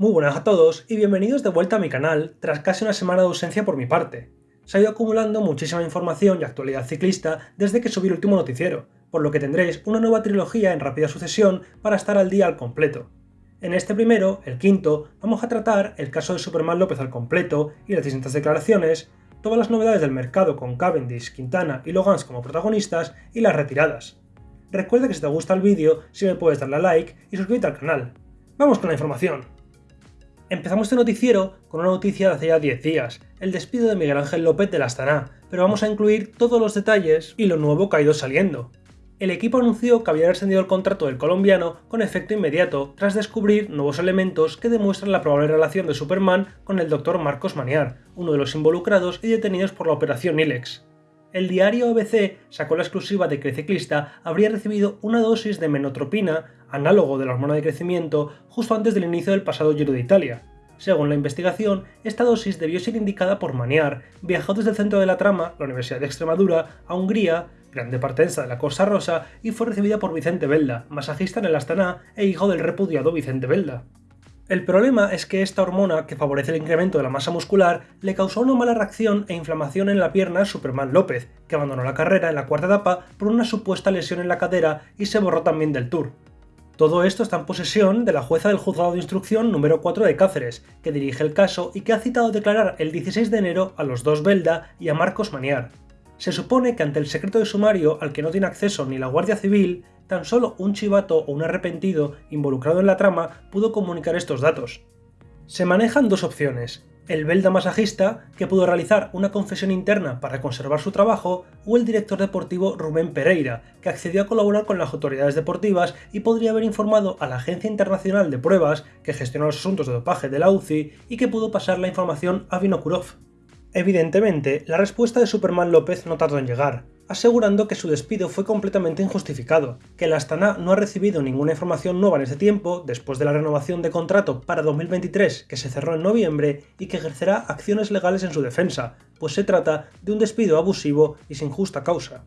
Muy buenas a todos y bienvenidos de vuelta a mi canal tras casi una semana de ausencia por mi parte. Se ha ido acumulando muchísima información y actualidad ciclista desde que subí el último noticiero, por lo que tendréis una nueva trilogía en rápida sucesión para estar al día al completo. En este primero, el quinto, vamos a tratar el caso de Superman López al completo y las distintas declaraciones, todas las novedades del mercado con Cavendish, Quintana y Logans como protagonistas y las retiradas. Recuerda que si te gusta el vídeo, si me puedes darle a like y suscríbete al canal. ¡Vamos con la información! Empezamos este noticiero con una noticia de hace ya 10 días, el despido de Miguel Ángel López de la Astana, pero vamos a incluir todos los detalles y lo nuevo que ha ido saliendo. El equipo anunció que había rescindido el contrato del colombiano con efecto inmediato tras descubrir nuevos elementos que demuestran la probable relación de Superman con el Dr. Marcos Maniar, uno de los involucrados y detenidos por la operación Ilex. El diario ABC sacó la exclusiva de que el ciclista habría recibido una dosis de menotropina, análogo de la hormona de crecimiento, justo antes del inicio del pasado Giro de Italia. Según la investigación, esta dosis debió ser indicada por Maniar, viajó desde el centro de la trama, la Universidad de Extremadura, a Hungría, grande partenza de la Cosa Rosa, y fue recibida por Vicente Belda, masajista en el Astana e hijo del repudiado Vicente Belda. El problema es que esta hormona, que favorece el incremento de la masa muscular, le causó una mala reacción e inflamación en la pierna a Superman López, que abandonó la carrera en la cuarta etapa por una supuesta lesión en la cadera y se borró también del Tour. Todo esto está en posesión de la jueza del juzgado de instrucción número 4 de Cáceres, que dirige el caso y que ha citado a declarar el 16 de enero a los dos Belda y a Marcos Maniar. Se supone que ante el secreto de sumario al que no tiene acceso ni la Guardia Civil, tan solo un chivato o un arrepentido involucrado en la trama pudo comunicar estos datos. Se manejan dos opciones, el Belda masajista, que pudo realizar una confesión interna para conservar su trabajo, o el director deportivo Rubén Pereira, que accedió a colaborar con las autoridades deportivas y podría haber informado a la Agencia Internacional de Pruebas, que gestiona los asuntos de dopaje de la UCI, y que pudo pasar la información a Vinokurov. Evidentemente, la respuesta de Superman López no tardó en llegar, asegurando que su despido fue completamente injustificado, que la Astana no ha recibido ninguna información nueva en ese tiempo, después de la renovación de contrato para 2023 que se cerró en noviembre, y que ejercerá acciones legales en su defensa, pues se trata de un despido abusivo y sin justa causa.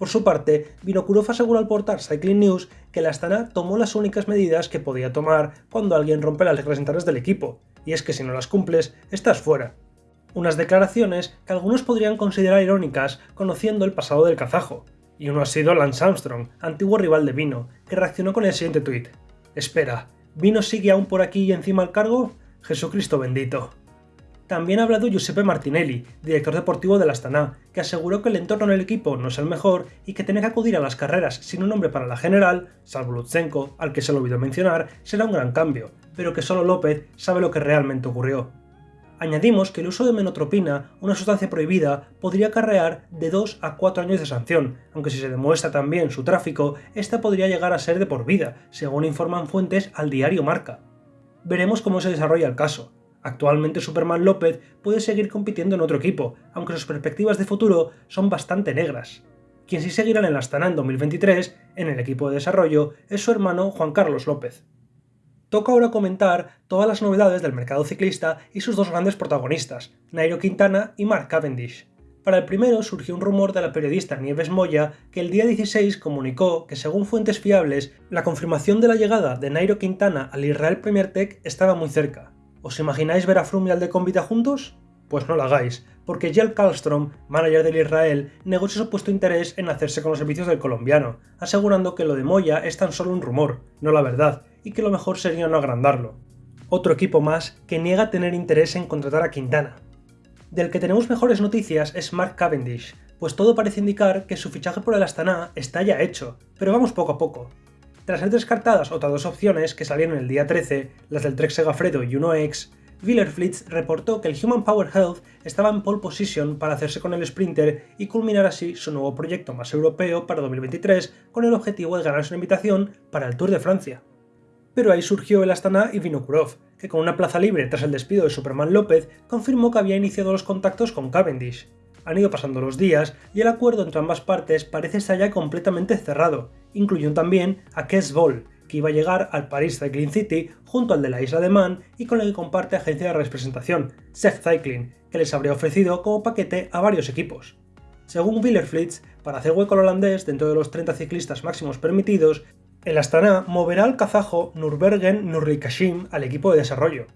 Por su parte, Vinokurov aseguró al portal Cycling News que la Astana tomó las únicas medidas que podía tomar cuando alguien rompe las reglas del equipo, y es que si no las cumples, estás fuera unas declaraciones que algunos podrían considerar irónicas conociendo el pasado del kazajo, y uno ha sido Lance Armstrong, antiguo rival de Vino, que reaccionó con el siguiente tuit. Espera, ¿Vino sigue aún por aquí y encima al cargo? Jesucristo bendito. También ha hablado Giuseppe Martinelli, director deportivo de la Astana, que aseguró que el entorno en el equipo no es el mejor y que tener que acudir a las carreras sin un nombre para la general, salvo Lutsenko, al que se lo olvidó mencionar, será un gran cambio, pero que solo López sabe lo que realmente ocurrió. Añadimos que el uso de menotropina, una sustancia prohibida, podría acarrear de 2 a 4 años de sanción, aunque si se demuestra también su tráfico, esta podría llegar a ser de por vida, según informan fuentes al diario Marca. Veremos cómo se desarrolla el caso. Actualmente Superman López puede seguir compitiendo en otro equipo, aunque sus perspectivas de futuro son bastante negras. Quien sí seguirá en el Astana en 2023, en el equipo de desarrollo, es su hermano Juan Carlos López. Toca ahora comentar todas las novedades del mercado ciclista y sus dos grandes protagonistas, Nairo Quintana y Mark Cavendish. Para el primero surgió un rumor de la periodista Nieves Moya que el día 16 comunicó que según fuentes fiables, la confirmación de la llegada de Nairo Quintana al Israel Premier Tech estaba muy cerca. ¿Os imagináis ver a Froome y al de Convita juntos? Pues no lo hagáis, porque Jel Karlstrom, manager del Israel, negó su supuesto interés en hacerse con los servicios del colombiano, asegurando que lo de Moya es tan solo un rumor, no la verdad, que lo mejor sería no agrandarlo. Otro equipo más que niega tener interés en contratar a Quintana. Del que tenemos mejores noticias es Mark Cavendish, pues todo parece indicar que su fichaje por el Astana está ya hecho, pero vamos poco a poco. Tras ser descartadas otras dos opciones que salieron el día 13, las del Trek Segafredo y Uno X, Wielerflitz reportó que el Human Power Health estaba en pole position para hacerse con el Sprinter y culminar así su nuevo proyecto más europeo para 2023 con el objetivo de ganarse una invitación para el Tour de Francia pero ahí surgió el Astana y Vinokurov, que con una plaza libre tras el despido de Superman López, confirmó que había iniciado los contactos con Cavendish. Han ido pasando los días y el acuerdo entre ambas partes parece estar ya completamente cerrado, incluyendo también a Kes Ball, que iba a llegar al Paris Cycling City junto al de la isla de Man y con el que comparte agencia de representación, Seth Cycling, que les habría ofrecido como paquete a varios equipos. Según Wielerflitz, para hacer hueco al holandés dentro de los 30 ciclistas máximos permitidos, El Astana moverá al kazajo Nurbergen Nurrikashim al equipo de desarrollo.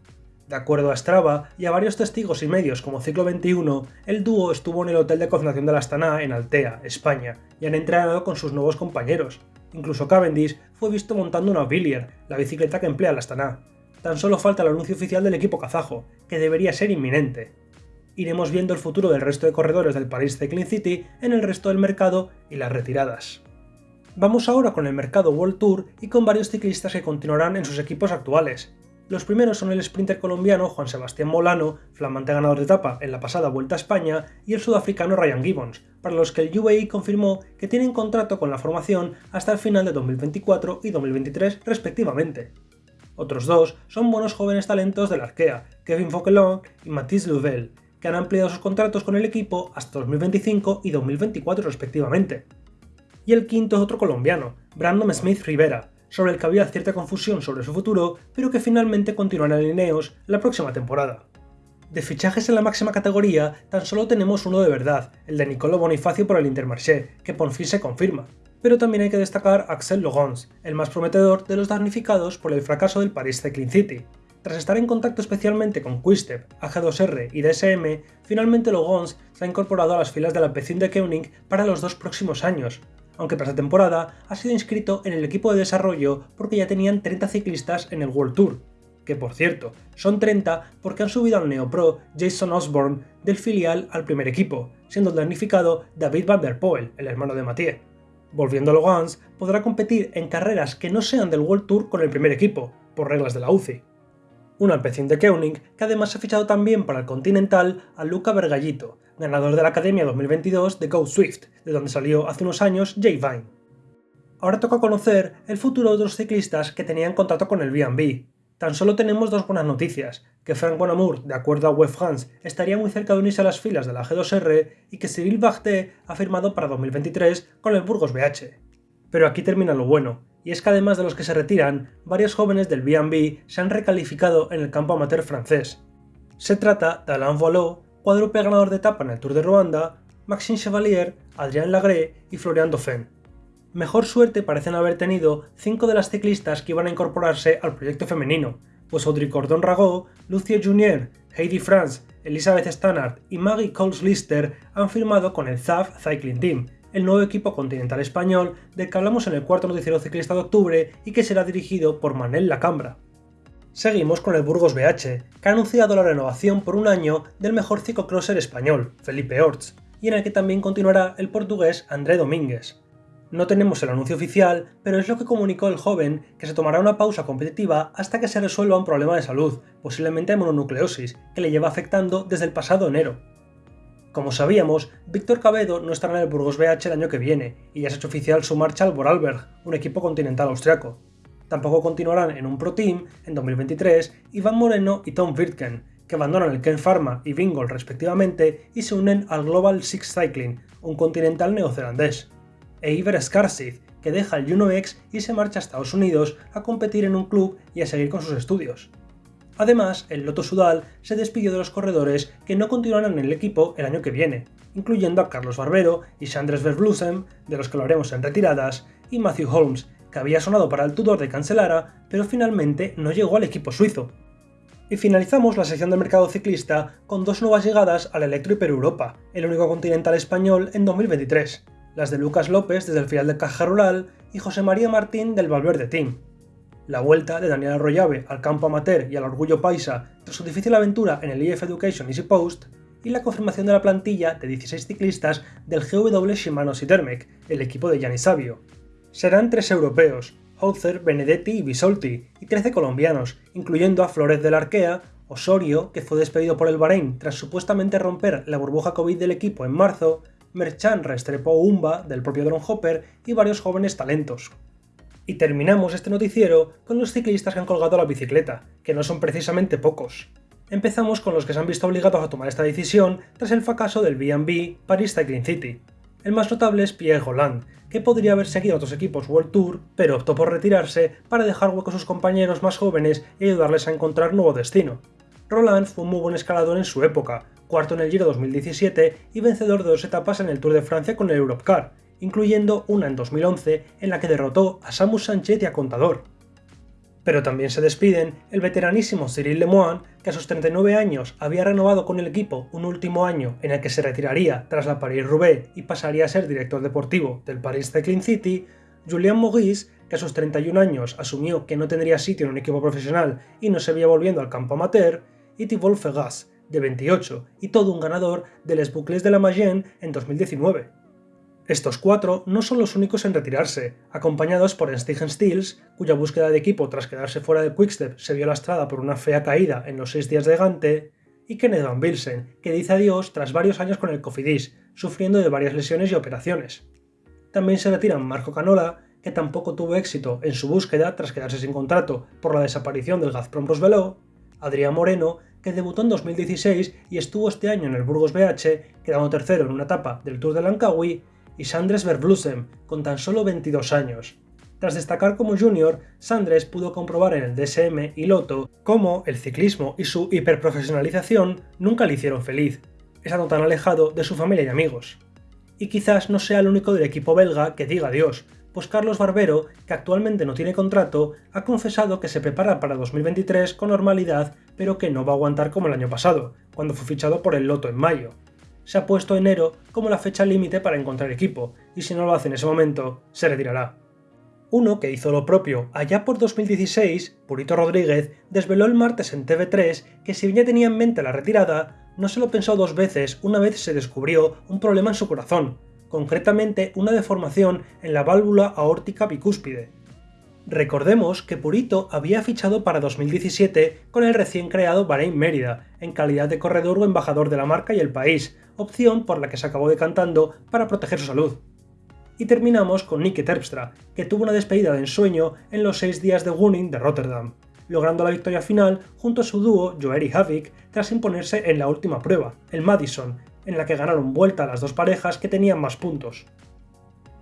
De acuerdo a Strava y a varios testigos y medios como Ciclo 21, el dúo estuvo en el hotel de cocinación del Astana en Altea, España, y han entrenado con sus nuevos compañeros. Incluso Cavendish fue visto montando una Villier, la bicicleta que emplea el Astana. Tan solo falta el anuncio oficial del equipo kazajo, que debería ser inminente. Iremos viendo el futuro del resto de corredores del Paris Cycling City en el resto del mercado y las retiradas. Vamos ahora con el mercado World Tour y con varios ciclistas que continuarán en sus equipos actuales. Los primeros son el sprinter colombiano Juan Sebastián Molano, flamante ganador de etapa en la pasada Vuelta a España, y el sudafricano Ryan Gibbons, para los que el UAE confirmó que tienen contrato con la formación hasta el final de 2024 y 2023 respectivamente. Otros dos son buenos jóvenes talentos del Arkea, Kevin Fauquelin y Mathis Louvel, que han ampliado sus contratos con el equipo hasta 2025 y 2024 respectivamente y el quinto es otro colombiano, Brandon Smith Rivera, sobre el que había cierta confusión sobre su futuro, pero que finalmente continuará en Ineos la próxima temporada. De fichajes en la máxima categoría, tan solo tenemos uno de verdad, el de Nicolo Bonifacio por el Intermarché, que por fin se confirma. Pero también hay que destacar a Axel Logons, el más prometedor de los damnificados por el fracaso del Paris Cycling City. Tras estar en contacto especialmente con Quistep, AG2R y DSM, finalmente Logons se ha incorporado a las filas de la Pecin de Koenig para los dos próximos años, aunque tras la temporada ha sido inscrito en el equipo de desarrollo porque ya tenían 30 ciclistas en el World Tour, que por cierto, son 30 porque han subido al neopro Jason Osborne del filial al primer equipo, siendo damnificado David Van der Poel, el hermano de Mathieu. Volviendo a Logans, podrá competir en carreras que no sean del World Tour con el primer equipo, por reglas de la UCI. Un alpecín de Koenig que además ha fichado también para el Continental a Luca Bergallito, ganador de la Academia 2022 de Go Swift, de donde salió hace unos años Jay Vine. Ahora toca conocer el futuro de otros ciclistas que tenían contrato con el B&B. Tan solo tenemos dos buenas noticias, que Frank Bonamour, de acuerdo a Web France, estaría muy cerca de unirse a las filas de la G2R y que Cyril Barté ha firmado para 2023 con el Burgos BH. Pero aquí termina lo bueno, y es que además de los que se retiran, varios jóvenes del B&B se han recalificado en el campo amateur francés. Se trata de Alain Voilot, cuádruple ganador de etapa en el Tour de Ruanda, Maxime Chevalier, Adrien Lagré y Florian Dauphin. Mejor suerte parecen haber tenido cinco de las ciclistas que iban a incorporarse al proyecto femenino, pues Audrey Cordon Rago, Lucia Junior, Heidi Franz, Elizabeth Stannard y Maggie Coles Lister han firmado con el ZAF Cycling Team, el nuevo equipo continental español del que hablamos en el cuarto noticiero ciclista de octubre y que será dirigido por Manel Lacambra. Seguimos con el Burgos BH, que ha anunciado la renovación por un año del mejor ciclocrosser español, Felipe Orts, y en el que también continuará el portugués André Domínguez. No tenemos el anuncio oficial, pero es lo que comunicó el joven que se tomará una pausa competitiva hasta que se resuelva un problema de salud, posiblemente mononucleosis, que le lleva afectando desde el pasado enero. Como sabíamos, Víctor Cabedo no estará en el Burgos BH el año que viene, y ya se ha hecho oficial su marcha al Vorarlberg, un equipo continental austriaco. Tampoco continuarán en un Pro Team en 2023 Iván Moreno y Tom Wirtgen, que abandonan el Ken Pharma y Bingol respectivamente y se unen al Global Six Cycling, un continental neozelandés. E Iver Skarsid, que deja el Juno X y se marcha a Estados Unidos a competir en un club y a seguir con sus estudios. Además, el Loto Sudal se despidió de los corredores que no continuarán en el equipo el año que viene, incluyendo a Carlos Barbero y Sandres Verblusen, de los que lo haremos en retiradas, y Matthew Holmes, que había sonado para el Tudor de Cancelara, pero finalmente no llegó al equipo suizo. Y finalizamos la sección de mercado ciclista con dos nuevas llegadas al Electro Hiper Europa, el único continental español en 2023, las de Lucas López desde el final de Caja Rural y José María Martín del Valverde Team. La vuelta de Daniel Arroyave al campo amateur y al orgullo paisa tras su difícil aventura en el IF Education Easy Post, y la confirmación de la plantilla de 16 ciclistas del GW Shimano Sitermec, el equipo de Gianni Savio, Serán tres europeos, Hauser, Benedetti y Bisolti, y 13 colombianos, incluyendo a Flores del Arkea, Osorio, que fue despedido por el Bahrein tras supuestamente romper la burbuja COVID del equipo en marzo, Merchan Restrepo Umba, del propio Drone Hopper, y varios jóvenes talentos. Y terminamos este noticiero con los ciclistas que han colgado la bicicleta, que no son precisamente pocos. Empezamos con los que se han visto obligados a tomar esta decisión tras el fracaso del B&B Paris Cycling City. El más notable es Pierre Holland, que podría haber seguido a otros equipos World Tour, pero optó por retirarse para dejar hueco a sus compañeros más jóvenes y ayudarles a encontrar nuevo destino. Roland fue un muy buen escalador en su época, cuarto en el Giro 2017 y vencedor de dos etapas en el Tour de Francia con el Europcar, incluyendo una en 2011 en la que derrotó a Samus Sánchez y a Contador. Pero también se despiden el veteranísimo Cyril Lemoine, que a sus 39 años había renovado con el equipo un último año en el que se retiraría tras la Paris-Roubaix y pasaría a ser director deportivo del Paris Cycling City, Julien Maurice, que a sus 31 años asumió que no tendría sitio en un equipo profesional y no se veía volviendo al campo amateur, y Thibault Fegas, de 28, y todo un ganador de Les Boucles de la Mayenne en 2019. Estos cuatro no son los únicos en retirarse, acompañados por Stegen Stills, cuya búsqueda de equipo tras quedarse fuera de Quickstep se vio lastrada por una fea caída en los seis días de Gante, y Kenneth Van Bilsen, que dice adiós tras varios años con el Cofidis, sufriendo de varias lesiones y operaciones. También se retiran Marco Canola, que tampoco tuvo éxito en su búsqueda tras quedarse sin contrato por la desaparición del Gazprom Rosvelo, Adrián Moreno, que debutó en 2016 y estuvo este año en el Burgos BH, quedando tercero en una etapa del Tour de Langkawi, y Sandres Verblusem, con tan solo 22 años. Tras destacar como junior, Sandres pudo comprobar en el DSM y Loto cómo el ciclismo y su hiperprofesionalización nunca le hicieron feliz, estando tan alejado de su familia y amigos. Y quizás no sea el único del equipo belga que diga adiós, pues Carlos Barbero, que actualmente no tiene contrato, ha confesado que se prepara para 2023 con normalidad, pero que no va a aguantar como el año pasado, cuando fue fichado por el Loto en mayo se ha puesto enero como la fecha límite para encontrar equipo, y si no lo hace en ese momento, se retirará. Uno que hizo lo propio allá por 2016, Purito Rodríguez, desveló el martes en TV3 que si bien ya tenía en mente la retirada, no se lo pensó dos veces una vez se descubrió un problema en su corazón, concretamente una deformación en la válvula aórtica bicúspide, Recordemos que Purito había fichado para 2017 con el recién creado Bahrein Mérida, en calidad de corredor o embajador de la marca y el país, opción por la que se acabó decantando para proteger su salud. Y terminamos con Nicky Terpstra, que tuvo una despedida de ensueño en los seis días de Gunning de Rotterdam, logrando la victoria final junto a su dúo Joeri Havik tras imponerse en la última prueba, el Madison, en la que ganaron vuelta las dos parejas que tenían más puntos.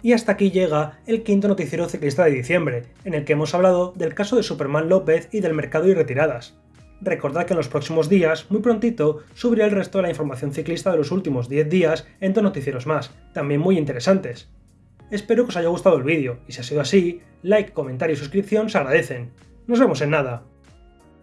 Y hasta aquí llega el quinto noticiero ciclista de diciembre, en el que hemos hablado del caso de Superman López y del mercado y retiradas. Recordad que en los próximos días, muy prontito, subiré el resto de la información ciclista de los últimos 10 días en dos noticieros más, también muy interesantes. Espero que os haya gustado el vídeo, y si ha sido así, like, comentario y suscripción se agradecen. Nos vemos en nada.